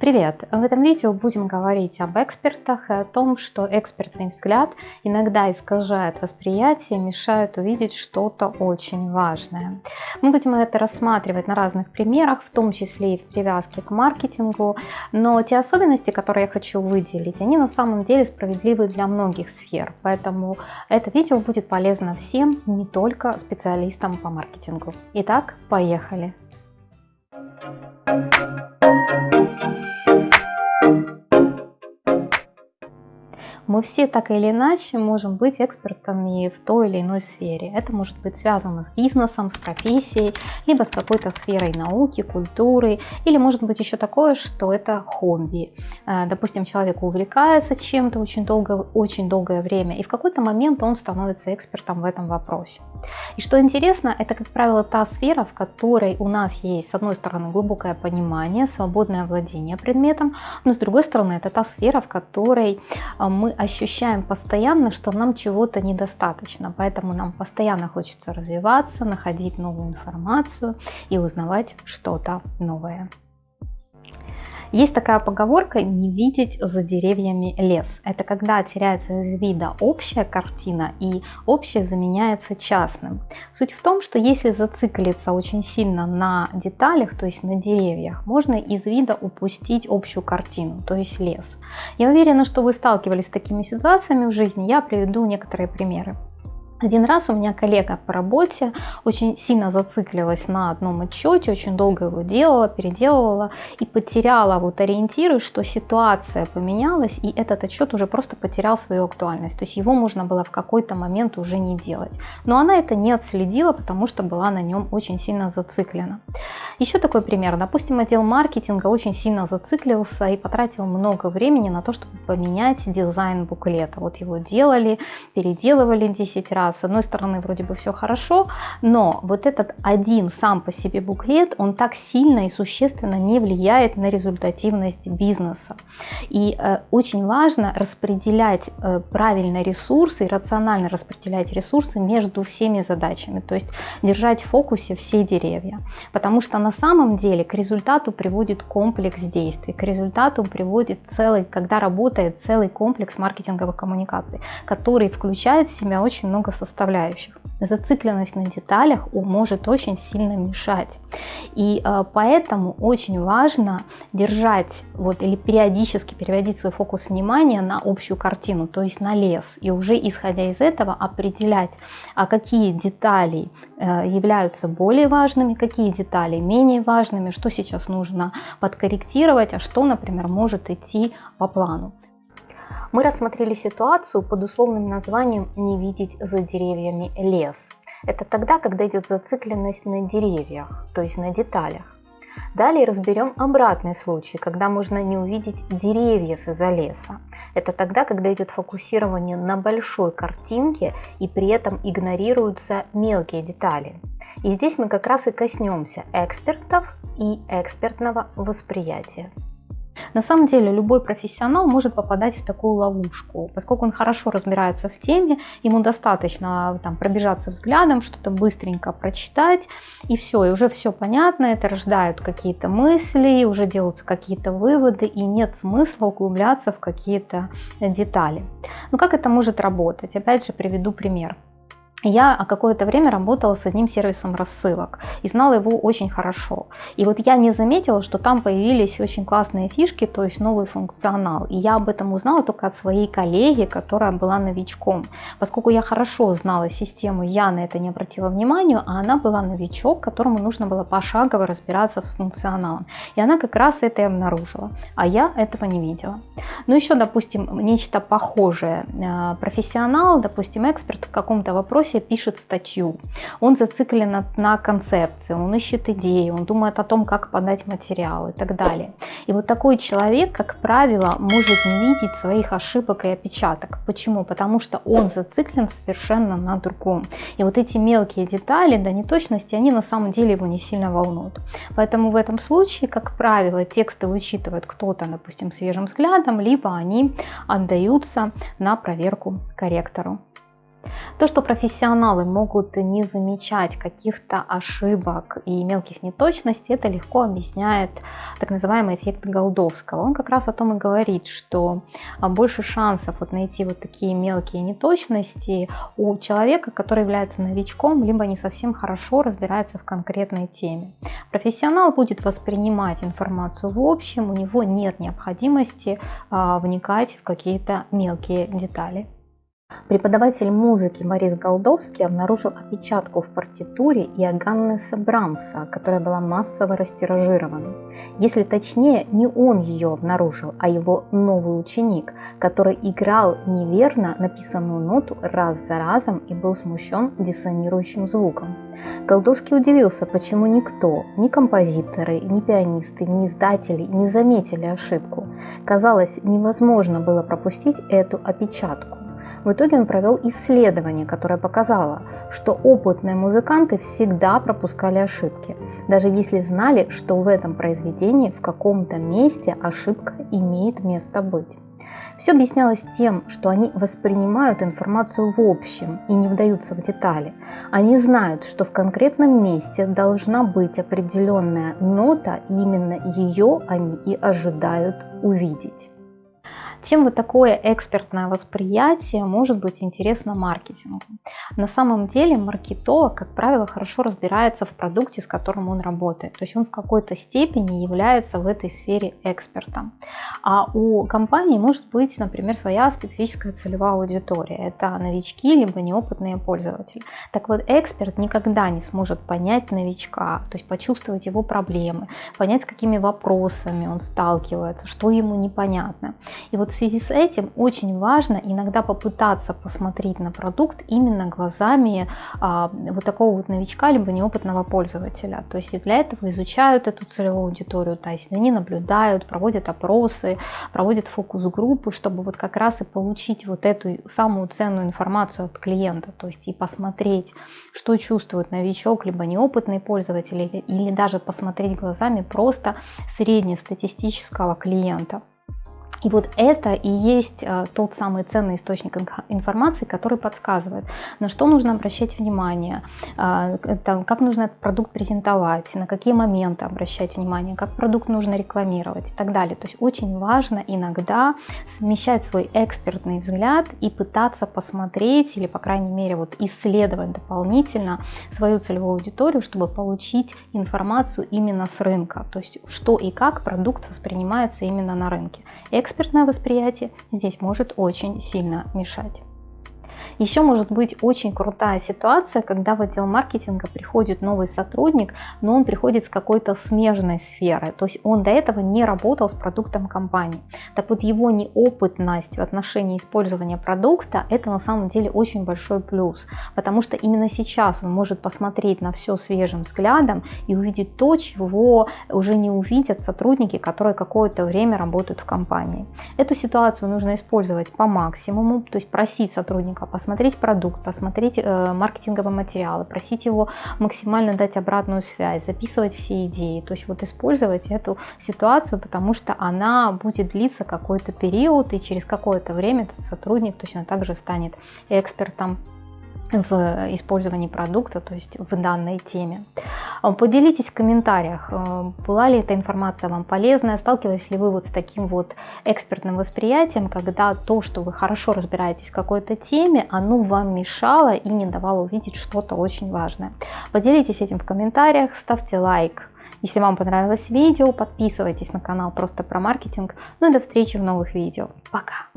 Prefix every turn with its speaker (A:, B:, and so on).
A: Привет! В этом видео будем говорить об экспертах и о том, что экспертный взгляд иногда искажает восприятие, мешает увидеть что-то очень важное. Мы будем это рассматривать на разных примерах, в том числе и в привязке к маркетингу, но те особенности, которые я хочу выделить, они на самом деле справедливы для многих сфер, поэтому это видео будет полезно всем, не только специалистам по маркетингу. Итак, поехали! Thank you. Мы все так или иначе можем быть экспертами в той или иной сфере. Это может быть связано с бизнесом, с профессией, либо с какой-то сферой науки, культуры, или может быть еще такое, что это хобби. Э, допустим, человек увлекается чем-то очень, долго, очень долгое время, и в какой-то момент он становится экспертом в этом вопросе. И что интересно, это, как правило, та сфера, в которой у нас есть, с одной стороны, глубокое понимание, свободное владение предметом, но с другой стороны, это та сфера, в которой э, мы ощущаем постоянно, что нам чего-то недостаточно, поэтому нам постоянно хочется развиваться, находить новую информацию и узнавать что-то новое. Есть такая поговорка «не видеть за деревьями лес». Это когда теряется из вида общая картина и общее заменяется частным. Суть в том, что если зациклиться очень сильно на деталях, то есть на деревьях, можно из вида упустить общую картину, то есть лес. Я уверена, что вы сталкивались с такими ситуациями в жизни, я приведу некоторые примеры. Один раз у меня коллега по работе очень сильно зациклилась на одном отчете, очень долго его делала, переделывала и потеряла вот ориентиры, что ситуация поменялась и этот отчет уже просто потерял свою актуальность. То есть его можно было в какой-то момент уже не делать. Но она это не отследила, потому что была на нем очень сильно зациклена. Еще такой пример. Допустим, отдел маркетинга очень сильно зациклился и потратил много времени на то, чтобы поменять дизайн буклета. Вот его делали, переделывали 10 раз, с одной стороны вроде бы все хорошо, но вот этот один сам по себе буклет, он так сильно и существенно не влияет на результативность бизнеса. И э, очень важно распределять э, правильно ресурсы и рационально распределять ресурсы между всеми задачами, то есть держать в фокусе все деревья. Потому что на самом деле к результату приводит комплекс действий, к результату приводит целый, когда работает целый комплекс маркетинговых коммуникаций, который включает в себя очень много составляющих. Зацикленность на деталях может очень сильно мешать. И э, поэтому очень важно держать вот, или периодически переводить свой фокус внимания на общую картину, то есть на лес. И уже исходя из этого определять, а какие детали э, являются более важными, какие детали менее важными, что сейчас нужно подкорректировать, а что, например, может идти по плану. Мы рассмотрели ситуацию под условным названием «не видеть за деревьями лес». Это тогда, когда идет зацикленность на деревьях, то есть на деталях. Далее разберем обратный случай, когда можно не увидеть деревьев из-за леса. Это тогда, когда идет фокусирование на большой картинке и при этом игнорируются мелкие детали. И здесь мы как раз и коснемся экспертов и экспертного восприятия. На самом деле любой профессионал может попадать в такую ловушку, поскольку он хорошо разбирается в теме, ему достаточно там, пробежаться взглядом, что-то быстренько прочитать, и все, и уже все понятно, это рождает какие-то мысли, уже делаются какие-то выводы, и нет смысла углубляться в какие-то детали. Но как это может работать? Опять же приведу пример. Я какое-то время работала с одним сервисом рассылок и знала его очень хорошо. И вот я не заметила, что там появились очень классные фишки, то есть новый функционал. И я об этом узнала только от своей коллеги, которая была новичком. Поскольку я хорошо знала систему, я на это не обратила внимания, а она была новичок, которому нужно было пошагово разбираться с функционалом. И она как раз это и обнаружила, а я этого не видела. Ну еще, допустим, нечто похожее. Э, профессионал, допустим, эксперт в каком-то вопросе профессия пишет статью, он зациклен на концепции, он ищет идеи, он думает о том, как подать материал и так далее. И вот такой человек, как правило, может не видеть своих ошибок и опечаток. Почему? Потому что он зациклен совершенно на другом. И вот эти мелкие детали, да, неточности, они на самом деле его не сильно волнуют. Поэтому в этом случае, как правило, тексты вычитывает кто-то, допустим, свежим взглядом, либо они отдаются на проверку корректору. То, что профессионалы могут не замечать каких-то ошибок и мелких неточностей, это легко объясняет так называемый эффект Голдовского. Он как раз о том и говорит, что а, больше шансов вот найти вот такие мелкие неточности у человека, который является новичком, либо не совсем хорошо разбирается в конкретной теме. Профессионал будет воспринимать информацию в общем, у него нет необходимости а, вникать в какие-то мелкие детали. Преподаватель музыки Борис Голдовский обнаружил опечатку в партитуре Иоганнеса Брамса, которая была массово растиражирована. Если точнее, не он ее обнаружил, а его новый ученик, который играл неверно написанную ноту раз за разом и был смущен диссонирующим звуком. Голдовский удивился, почему никто, ни композиторы, ни пианисты, ни издатели не заметили ошибку. Казалось, невозможно было пропустить эту опечатку. В итоге он провел исследование, которое показало, что опытные музыканты всегда пропускали ошибки, даже если знали, что в этом произведении в каком-то месте ошибка имеет место быть. Все объяснялось тем, что они воспринимают информацию в общем и не вдаются в детали. Они знают, что в конкретном месте должна быть определенная нота, именно ее они и ожидают увидеть. Чем вот такое экспертное восприятие может быть интересно маркетингу? На самом деле маркетолог, как правило, хорошо разбирается в продукте, с которым он работает. То есть он в какой-то степени является в этой сфере экспертом. А у компании может быть, например, своя специфическая целевая аудитория. Это новички, либо неопытные пользователи. Так вот, эксперт никогда не сможет понять новичка, то есть почувствовать его проблемы, понять, с какими вопросами он сталкивается, что ему непонятно. И вот в связи с этим очень важно иногда попытаться посмотреть на продукт именно глазами а, вот такого вот новичка, либо неопытного пользователя. То есть для этого изучают эту целевую аудиторию, то есть они наблюдают, проводят опросы, проводят фокус-группы, чтобы вот как раз и получить вот эту самую ценную информацию от клиента, то есть и посмотреть, что чувствует новичок, либо неопытный пользователь, или, или даже посмотреть глазами просто среднестатистического клиента. И вот это и есть э, тот самый ценный источник информации, который подсказывает, на что нужно обращать внимание, э, как нужно этот продукт презентовать, на какие моменты обращать внимание, как продукт нужно рекламировать и так далее. То есть очень важно иногда совмещать свой экспертный взгляд и пытаться посмотреть или, по крайней мере, вот исследовать дополнительно свою целевую аудиторию, чтобы получить информацию именно с рынка, то есть что и как продукт воспринимается именно на рынке экспертное восприятие здесь может очень сильно мешать. Еще может быть очень крутая ситуация, когда в отдел маркетинга приходит новый сотрудник, но он приходит с какой-то смежной сферы, то есть он до этого не работал с продуктом компании. Так вот его неопытность в отношении использования продукта это на самом деле очень большой плюс, потому что именно сейчас он может посмотреть на все свежим взглядом и увидеть то, чего уже не увидят сотрудники, которые какое-то время работают в компании. Эту ситуацию нужно использовать по максимуму, то есть просить сотрудника посмотреть продукт, посмотреть э, маркетинговые материалы, просить его максимально дать обратную связь, записывать все идеи, то есть вот использовать эту ситуацию, потому что она будет длиться какой-то период, и через какое-то время этот сотрудник точно так же станет экспертом в использовании продукта, то есть в данной теме. Э, поделитесь в комментариях, э, была ли эта информация вам полезная, сталкивались ли вы вот с таким вот экспертным восприятием, когда то, что вы хорошо разбираетесь в какой-то теме, оно вам мешало и не давало увидеть что-то очень важное. Поделитесь этим в комментариях, ставьте лайк, если вам понравилось видео, подписывайтесь на канал просто про маркетинг. Ну и до встречи в новых видео. Пока!